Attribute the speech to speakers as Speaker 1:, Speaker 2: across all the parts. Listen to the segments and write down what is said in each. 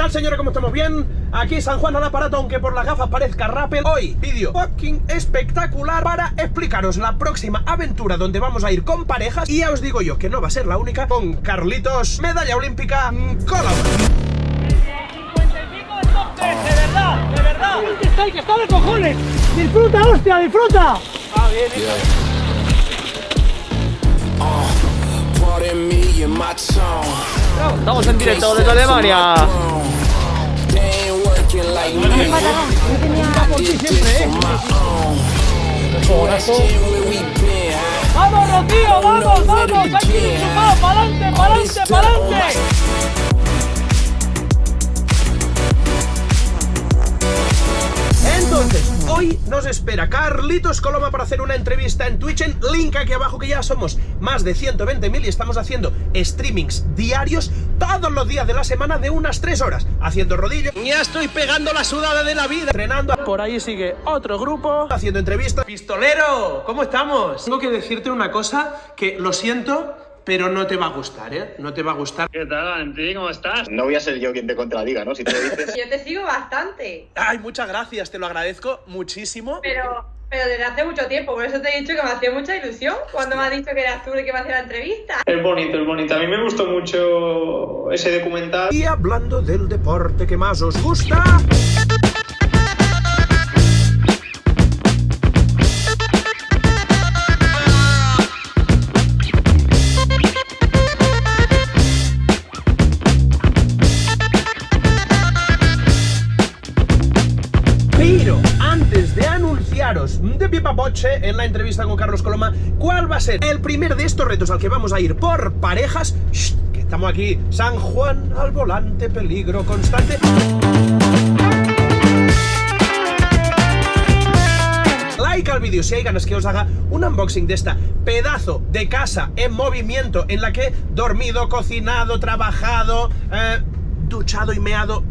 Speaker 1: tal señores? ¿Cómo estamos? ¿Bien? Aquí San Juan al aparato, aunque por las gafas parezca Rappel Hoy, vídeo fucking espectacular para explicaros la próxima aventura donde vamos a ir con parejas Y ya os digo yo que no va a ser la única Con Carlitos, medalla olímpica, cola
Speaker 2: de verdad, de verdad. Que está, que está de cojones. Disfruta, hostia, disfruta. Ah, bien, bien.
Speaker 3: Estamos en directo desde Alemania.
Speaker 2: ¡Vamos, Rocío! ¡Vamos, vamos! ¡Hay que ¡Para adelante, para adelante,
Speaker 1: Entonces, hoy nos espera Carlitos Coloma para hacer una entrevista en Twitch en link aquí abajo que ya somos más de 120.000 y estamos haciendo streamings diarios todos los días de la semana de unas 3 horas, haciendo rodillo. Ya estoy pegando la sudada de la vida, entrenando. Por ahí sigue otro grupo haciendo entrevistas. Pistolero, ¿cómo estamos? Tengo que decirte una cosa que lo siento, pero no te va a gustar, ¿eh? No te va a gustar.
Speaker 4: ¿Qué tal, Valentín? ¿Cómo estás?
Speaker 5: No voy a ser yo quien te contradiga, ¿no? Si te lo dices.
Speaker 6: Yo te sigo bastante.
Speaker 1: Ay, muchas gracias, te lo agradezco muchísimo.
Speaker 6: Pero, pero desde hace mucho tiempo, por eso te he dicho que me hacía mucha ilusión cuando me has dicho que eras tú el que me hacía la entrevista.
Speaker 4: Es bonito, es bonito. A mí me gustó mucho ese documental.
Speaker 1: Y hablando del deporte que más os gusta... En la entrevista con Carlos Coloma cuál va a ser el primer de estos retos al que vamos a ir por parejas. que estamos aquí, San Juan al volante, peligro constante. Like al vídeo si hay ganas que os haga un unboxing de esta pedazo de casa en movimiento en la que dormido, cocinado, trabajado, eh, duchado y meado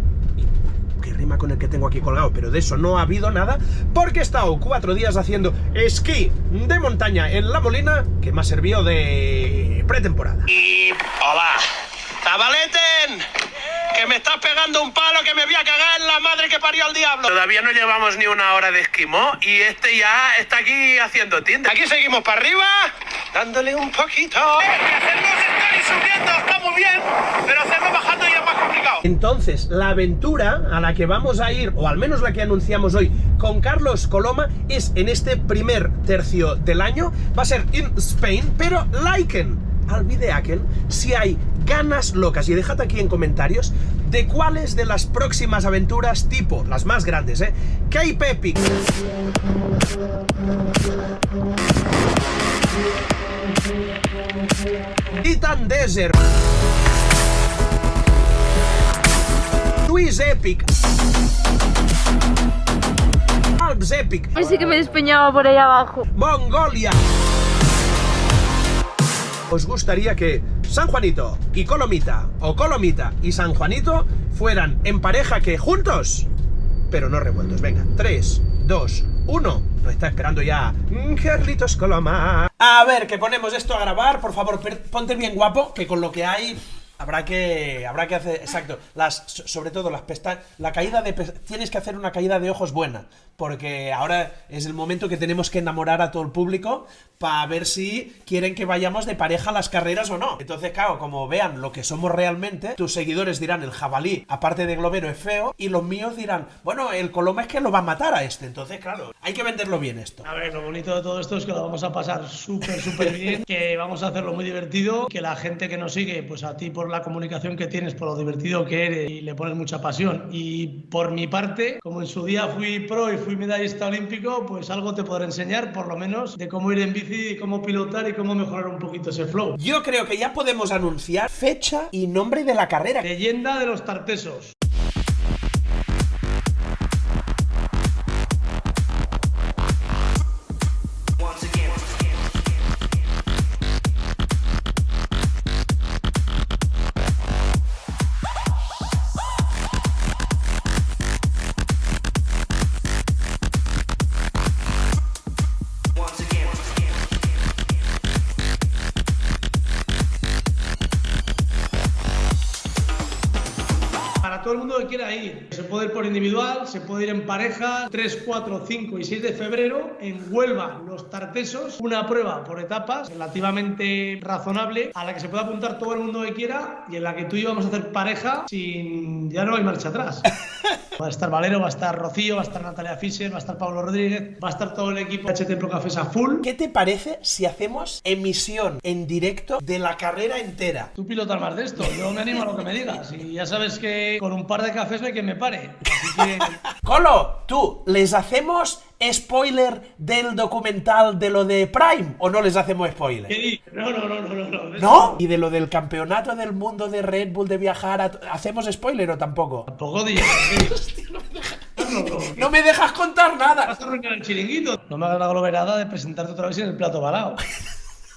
Speaker 1: con el que tengo aquí colgado, pero de eso no ha habido nada, porque he estado cuatro días haciendo esquí de montaña en La Molina, que me ha servido de pretemporada. Y... ¡Hola! ¡Zabaleten! Que me estás pegando un palo que me voy a cagar en la madre que parió al diablo. Todavía no llevamos ni una hora de esquimo y este ya está aquí haciendo tienda. Aquí seguimos para arriba, dándole un poquito. Eh, subiendo está muy bien, pero hacerlo bajando ya es más complicado. Entonces, la aventura a la que vamos a ir, o al menos la que anunciamos hoy, con Carlos Coloma, es en este primer tercio del año, va a ser in Spain, pero liken al videaken si hay ganas locas y dejad aquí en comentarios de cuáles de las próximas aventuras tipo, las más grandes, ¿eh? Cape Desert. Swiss Epic. Alps Epic.
Speaker 7: Yo sí que me despeñaba por ahí abajo.
Speaker 1: Mongolia. Os gustaría que San Juanito y Colomita, o Colomita y San Juanito, fueran en pareja que juntos, pero no revueltos. Venga, 3, 2, 1. Nos está esperando ya Carlitos Coloma. A ver, que ponemos esto a grabar. Por favor, ponte bien guapo, que con lo que hay Habrá que, habrá que hacer, exacto, las, sobre todo las pestañas, la caída de, tienes que hacer una caída de ojos buena, porque ahora es el momento que tenemos que enamorar a todo el público para ver si quieren que vayamos de pareja a las carreras o no. Entonces, claro, como vean lo que somos realmente, tus seguidores dirán, el jabalí, aparte de globero, es feo, y los míos dirán, bueno, el coloma es que lo va a matar a este. Entonces, claro, hay que venderlo bien esto.
Speaker 2: A ver, lo bonito de todo esto es que lo vamos a pasar súper, súper bien, que vamos a hacerlo muy divertido, que la gente que nos sigue, pues a ti por la comunicación que tienes, por lo divertido que eres y le pones mucha pasión. Y por mi parte, como en su día fui pro y fui medallista olímpico, pues algo te podré enseñar, por lo menos, de cómo ir en bici, cómo pilotar y cómo mejorar un poquito ese flow.
Speaker 1: Yo creo que ya podemos anunciar fecha y nombre de la carrera.
Speaker 2: Leyenda de los Tartesos. Para todo el mundo que quiera ir. Se puede ir por individual, se puede ir en pareja, 3, 4, 5 y 6 de febrero en Huelva, Los Tartesos, una prueba por etapas relativamente razonable a la que se puede apuntar todo el mundo que quiera y en la que tú y yo vamos a hacer pareja sin... ya no hay marcha atrás. Va a estar Valero, va a estar Rocío, va a estar Natalia Fischer, va a estar Pablo Rodríguez, va a estar todo el equipo HT Pro Cafés a full.
Speaker 1: ¿Qué te parece si hacemos emisión en directo de la carrera entera?
Speaker 2: Tú pilotas más de esto, yo me animo a lo que me digas y ya sabes que con un par de cafés no hay que me pare. Que
Speaker 1: Colo, tú, ¿les hacemos spoiler del documental de lo de Prime o no les hacemos spoiler?
Speaker 2: ¿Qué di- No, no, no, no, no, no.
Speaker 1: ¿No? ¿Y de lo del campeonato del mundo de Red Bull de viajar, a- hacemos spoiler o tampoco?
Speaker 2: Tampoco digas. No, no,
Speaker 1: No me dejas contar nada.
Speaker 2: Vas a arruinar el chiringuito. No me hagas la globerada de presentarte otra vez en el plato balao.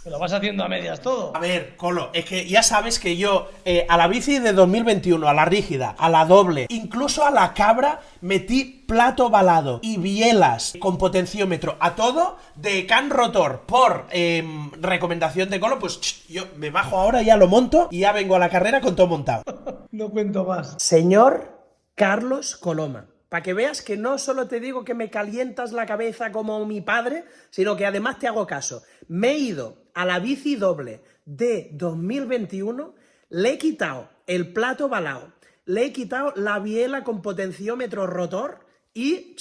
Speaker 2: Que lo vas haciendo a medias todo.
Speaker 1: A ver, Colo, es que ya sabes que yo eh, a la bici de 2021, a la rígida, a la doble, incluso a la cabra, metí plato balado y bielas con potenciómetro a todo de can rotor por em, recomendación de Colo, pues ch, yo me bajo ahora, ya lo monto y ya vengo a la carrera con todo montado.
Speaker 2: No cuento más.
Speaker 1: Señor Carlos Coloma. Para que veas que no solo te digo que me calientas la cabeza como mi padre, sino que además te hago caso. Me he ido a la bici doble de 2021, le he quitado el plato balao, le he quitado la biela con potenciómetro rotor y...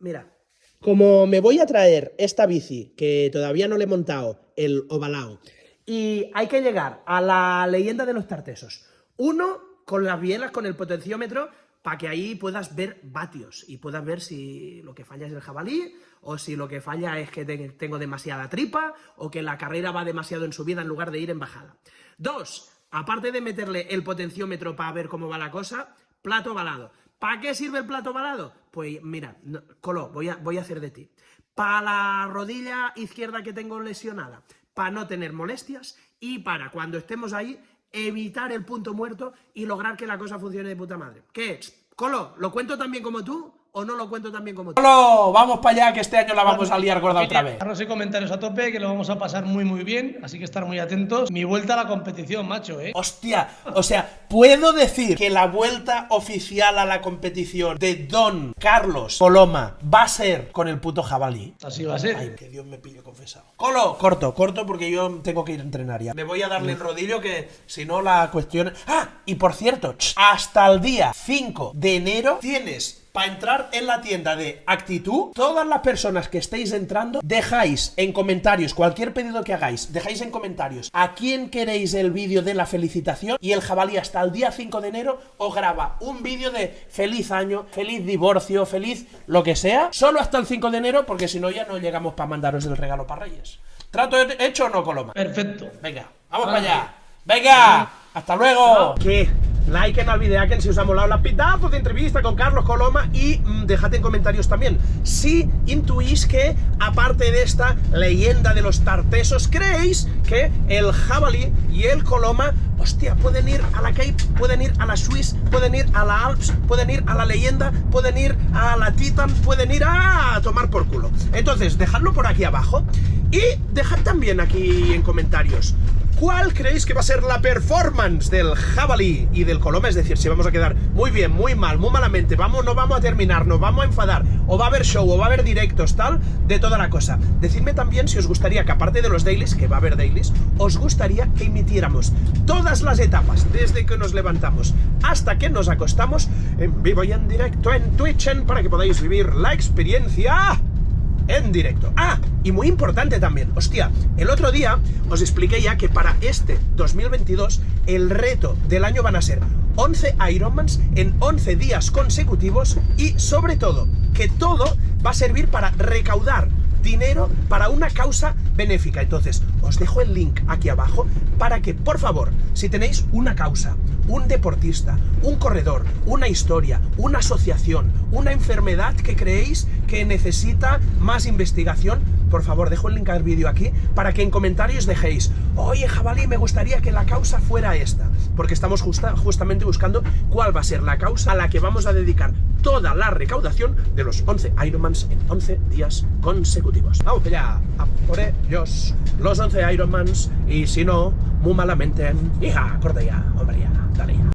Speaker 1: Mira, como me voy a traer esta bici, que todavía no le he montado, el ovalao, y hay que llegar a la leyenda de los tartesos. Uno, con las bielas, con el potenciómetro, para que ahí puedas ver vatios y puedas ver si lo que falla es el jabalí o si lo que falla es que te- tengo demasiada tripa o que la carrera va demasiado en subida en lugar de ir en bajada. Dos, aparte de meterle el potenciómetro para ver cómo va la cosa, plato balado. ¿Para qué sirve el plato balado? Pues mira, no- Colo, voy a, voy a hacer de ti. Para la rodilla izquierda que tengo lesionada, para no tener molestias y para cuando estemos ahí evitar el punto muerto y lograr que la cosa funcione de puta madre. ¿Qué es? Colo, ¿lo cuento también como tú o no lo cuento también como tú? Colo, vamos para allá que este año la vamos a liar gorda otra vez.
Speaker 2: Dejarnos en comentarios a tope que lo vamos a pasar muy muy bien, así que estar muy atentos. Mi vuelta a la competición, macho, ¿eh?
Speaker 1: Hostia, o sea, puedo decir que la vuelta oficial a la competición de Don Carlos Coloma va a ser con el puto jabalí.
Speaker 2: Así va a ser.
Speaker 1: Ay, que Dios me pillo confesado. Colo, corto, corto porque yo tengo que ir a entrenar ya. Me voy a darle el rodillo que si no la cuestión... Ah, y por cierto, hasta el día 5 de enero tienes para entrar en la tienda de Actitud, todas las personas que estéis entrando, dejáis en comentarios, cualquier pedido que hagáis, dejáis en comentarios a quién queréis el vídeo de la felicitación y el jabalí hasta el día 5 de enero os graba un vídeo de feliz año, feliz divorcio, feliz lo que sea, solo hasta el 5 de enero porque si no ya no llegamos para mandaros el regalo para Reyes. ¿Trato hecho o no, Coloma?
Speaker 2: Perfecto.
Speaker 1: Venga, vamos para allá. Venga, hasta luego. Que like el video si os ha molado la pedazo de entrevista con Carlos Coloma y mm, dejad en comentarios también si intuís que aparte de esta leyenda de los tartesos creéis que el jabalí y el Coloma hostia pueden ir a la Cape, pueden ir a la Swiss, pueden ir a la Alps, pueden ir a la leyenda, pueden ir a la Titan, pueden ir a tomar por culo. Entonces, dejadlo por aquí abajo y dejad también aquí en comentarios ¿Cuál creéis que va a ser la performance del jabalí y del coloma? Es decir, si vamos a quedar muy bien, muy mal, muy malamente, vamos, no vamos a terminar, nos vamos a enfadar, o va a haber show, o va a haber directos, tal, de toda la cosa. Decidme también si os gustaría que aparte de los dailies, que va a haber dailies, os gustaría que emitiéramos todas las etapas, desde que nos levantamos hasta que nos acostamos, en vivo y en directo en Twitch, para que podáis vivir la experiencia en directo. Ah, y muy importante también, hostia, el otro día os expliqué ya que para este 2022 el reto del año van a ser 11 Ironmans en 11 días consecutivos y sobre todo que todo va a servir para recaudar dinero para una causa benéfica. Entonces, os dejo el link aquí abajo para que, por favor, si tenéis una causa, un deportista, un corredor, una historia, una asociación, una enfermedad que creéis que necesita más investigación, por favor, dejo el link al vídeo aquí para que en comentarios dejéis, oye jabalí, me gustaría que la causa fuera esta, porque estamos justa- justamente buscando cuál va a ser la causa a la que vamos a dedicar toda la recaudación de los 11 Ironmans en 11 días consecutivos. Vamos allá, a por ellos, los 11 Ironmans, y si no, muy malamente, hija, corta ya, hombre ya.